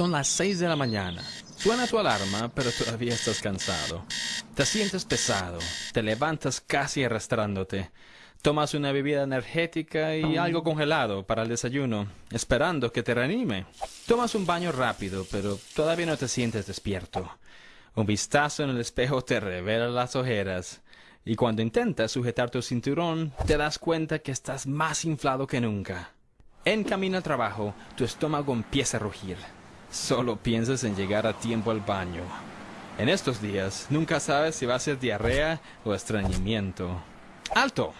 Son las 6 de la mañana. Suena tu alarma, pero todavía estás cansado. Te sientes pesado, te levantas casi arrastrándote. Tomas una bebida energética y algo congelado para el desayuno, esperando que te reanime. Tomas un baño rápido, pero todavía no te sientes despierto. Un vistazo en el espejo te revela las ojeras, y cuando intentas sujetar tu cinturón, te das cuenta que estás más inflado que nunca. En camino al trabajo, tu estómago empieza a rugir. Solo piensas en llegar a tiempo al baño. En estos días, nunca sabes si va a ser diarrea o estreñimiento. ¡Alto!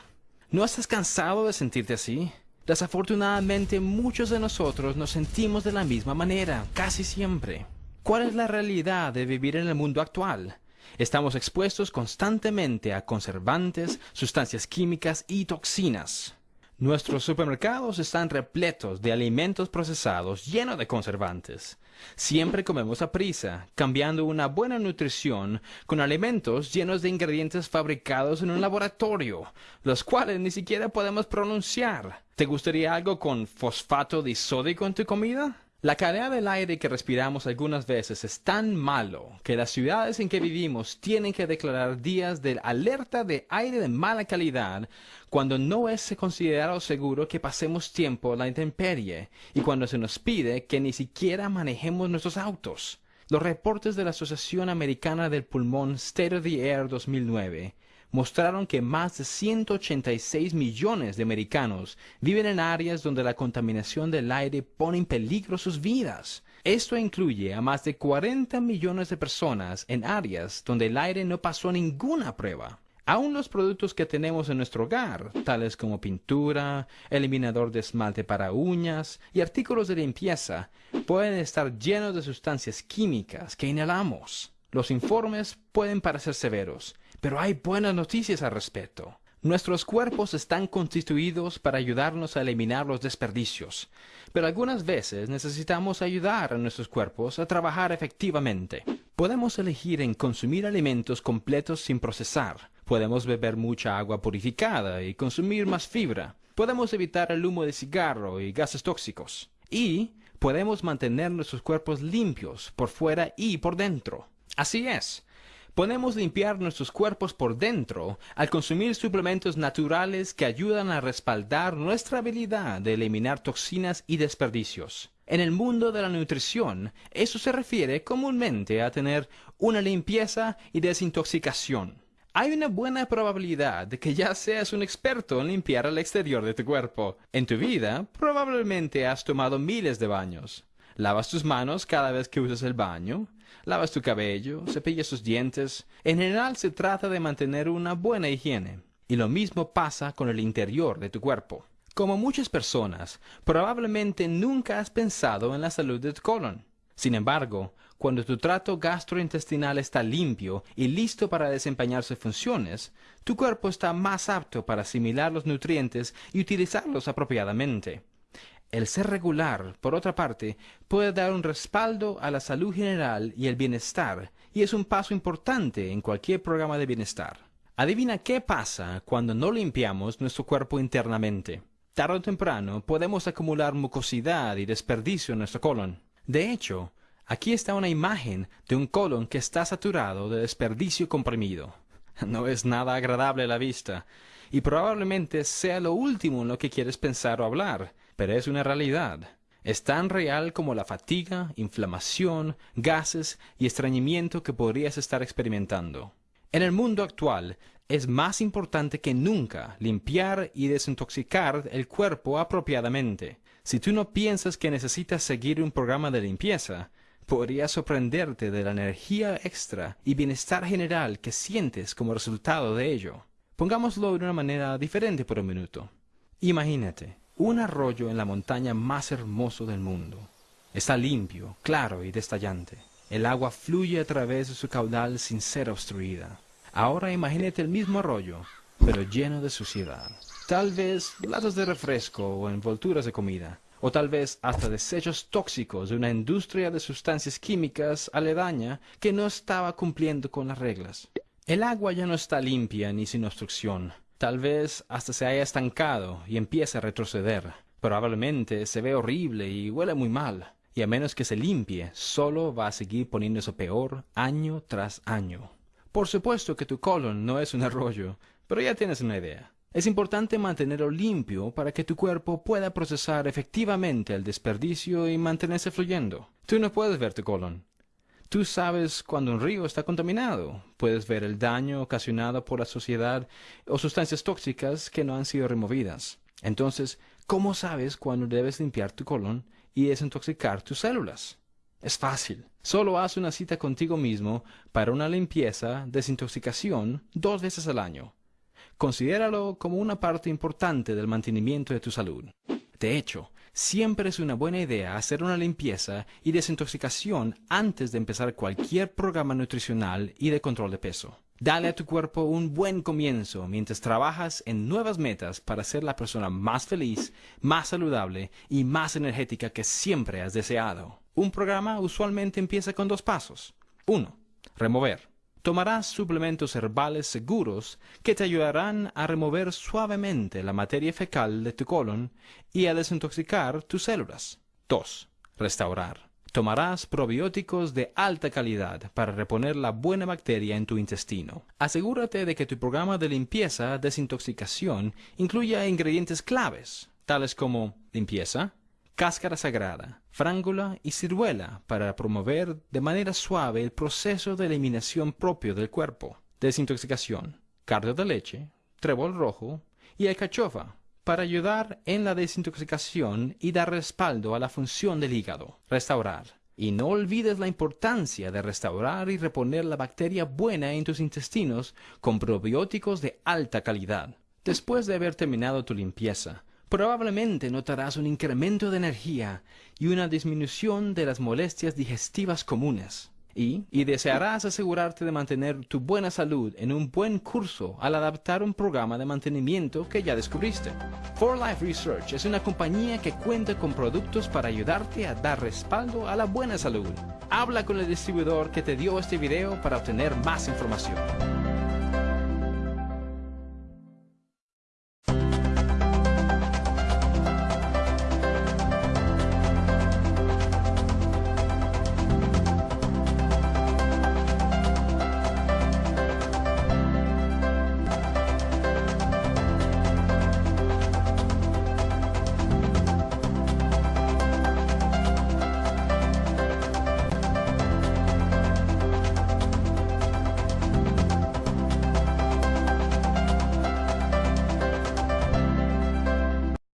¿No estás cansado de sentirte así? Desafortunadamente, muchos de nosotros nos sentimos de la misma manera, casi siempre. ¿Cuál es la realidad de vivir en el mundo actual? Estamos expuestos constantemente a conservantes, sustancias químicas y toxinas. Nuestros supermercados están repletos de alimentos procesados llenos de conservantes. Siempre comemos a prisa, cambiando una buena nutrición con alimentos llenos de ingredientes fabricados en un laboratorio, los cuales ni siquiera podemos pronunciar. ¿Te gustaría algo con fosfato disódico en tu comida? La calidad del aire que respiramos algunas veces es tan malo que las ciudades en que vivimos tienen que declarar días de alerta de aire de mala calidad cuando no es considerado seguro que pasemos tiempo en la intemperie y cuando se nos pide que ni siquiera manejemos nuestros autos. Los reportes de la Asociación Americana del Pulmón State of the Air 2009 mostraron que más de 186 millones de americanos viven en áreas donde la contaminación del aire pone en peligro sus vidas. Esto incluye a más de 40 millones de personas en áreas donde el aire no pasó ninguna prueba. Aún los productos que tenemos en nuestro hogar, tales como pintura, eliminador de esmalte para uñas y artículos de limpieza, pueden estar llenos de sustancias químicas que inhalamos. Los informes pueden parecer severos, pero hay buenas noticias al respecto. Nuestros cuerpos están constituidos para ayudarnos a eliminar los desperdicios, pero algunas veces necesitamos ayudar a nuestros cuerpos a trabajar efectivamente. Podemos elegir en consumir alimentos completos sin procesar, podemos beber mucha agua purificada y consumir más fibra, podemos evitar el humo de cigarro y gases tóxicos, y podemos mantener nuestros cuerpos limpios por fuera y por dentro. Así es, Podemos limpiar nuestros cuerpos por dentro al consumir suplementos naturales que ayudan a respaldar nuestra habilidad de eliminar toxinas y desperdicios. En el mundo de la nutrición, eso se refiere comúnmente a tener una limpieza y desintoxicación. Hay una buena probabilidad de que ya seas un experto en limpiar el exterior de tu cuerpo. En tu vida, probablemente has tomado miles de baños. Lavas tus manos cada vez que usas el baño, lavas tu cabello, cepillas tus dientes. En general se trata de mantener una buena higiene. Y lo mismo pasa con el interior de tu cuerpo. Como muchas personas, probablemente nunca has pensado en la salud de tu colon. Sin embargo, cuando tu trato gastrointestinal está limpio y listo para desempeñar sus funciones, tu cuerpo está más apto para asimilar los nutrientes y utilizarlos apropiadamente. El ser regular, por otra parte, puede dar un respaldo a la salud general y el bienestar, y es un paso importante en cualquier programa de bienestar. Adivina qué pasa cuando no limpiamos nuestro cuerpo internamente. Tarde o temprano podemos acumular mucosidad y desperdicio en nuestro colon. De hecho, aquí está una imagen de un colon que está saturado de desperdicio comprimido. No es nada agradable a la vista, y probablemente sea lo último en lo que quieres pensar o hablar, pero es una realidad. Es tan real como la fatiga, inflamación, gases y estreñimiento que podrías estar experimentando. En el mundo actual es más importante que nunca limpiar y desintoxicar el cuerpo apropiadamente. Si tú no piensas que necesitas seguir un programa de limpieza, podrías sorprenderte de la energía extra y bienestar general que sientes como resultado de ello. Pongámoslo de una manera diferente por un minuto. Imagínate, un arroyo en la montaña más hermoso del mundo. Está limpio, claro y destallante. El agua fluye a través de su caudal sin ser obstruida. Ahora imagínate el mismo arroyo, pero lleno de suciedad. Tal vez latas de refresco o envolturas de comida, o tal vez hasta desechos tóxicos de una industria de sustancias químicas aledaña que no estaba cumpliendo con las reglas. El agua ya no está limpia ni sin obstrucción, Tal vez hasta se haya estancado y empiece a retroceder. Probablemente se ve horrible y huele muy mal. Y a menos que se limpie, solo va a seguir poniéndose peor año tras año. Por supuesto que tu colon no es un arroyo, pero ya tienes una idea. Es importante mantenerlo limpio para que tu cuerpo pueda procesar efectivamente el desperdicio y mantenerse fluyendo. Tú no puedes ver tu colon. Tú sabes cuando un río está contaminado. Puedes ver el daño ocasionado por la sociedad o sustancias tóxicas que no han sido removidas. Entonces, ¿cómo sabes cuándo debes limpiar tu colon y desintoxicar tus células? Es fácil. Solo haz una cita contigo mismo para una limpieza, desintoxicación, dos veces al año. Considéralo como una parte importante del mantenimiento de tu salud. De hecho, siempre es una buena idea hacer una limpieza y desintoxicación antes de empezar cualquier programa nutricional y de control de peso. Dale a tu cuerpo un buen comienzo mientras trabajas en nuevas metas para ser la persona más feliz, más saludable y más energética que siempre has deseado. Un programa usualmente empieza con dos pasos. 1. Remover. Tomarás suplementos herbales seguros que te ayudarán a remover suavemente la materia fecal de tu colon y a desintoxicar tus células. 2. Restaurar. Tomarás probióticos de alta calidad para reponer la buena bacteria en tu intestino. Asegúrate de que tu programa de limpieza desintoxicación incluya ingredientes claves, tales como limpieza, cáscara sagrada, frángula y ciruela para promover de manera suave el proceso de eliminación propio del cuerpo. Desintoxicación, cardio de leche, trébol rojo y alcachofa para ayudar en la desintoxicación y dar respaldo a la función del hígado. Restaurar. Y no olvides la importancia de restaurar y reponer la bacteria buena en tus intestinos con probióticos de alta calidad. Después de haber terminado tu limpieza, probablemente notarás un incremento de energía y una disminución de las molestias digestivas comunes. Y, y, desearás asegurarte de mantener tu buena salud en un buen curso al adaptar un programa de mantenimiento que ya descubriste. For Life Research es una compañía que cuenta con productos para ayudarte a dar respaldo a la buena salud. Habla con el distribuidor que te dio este video para obtener más información.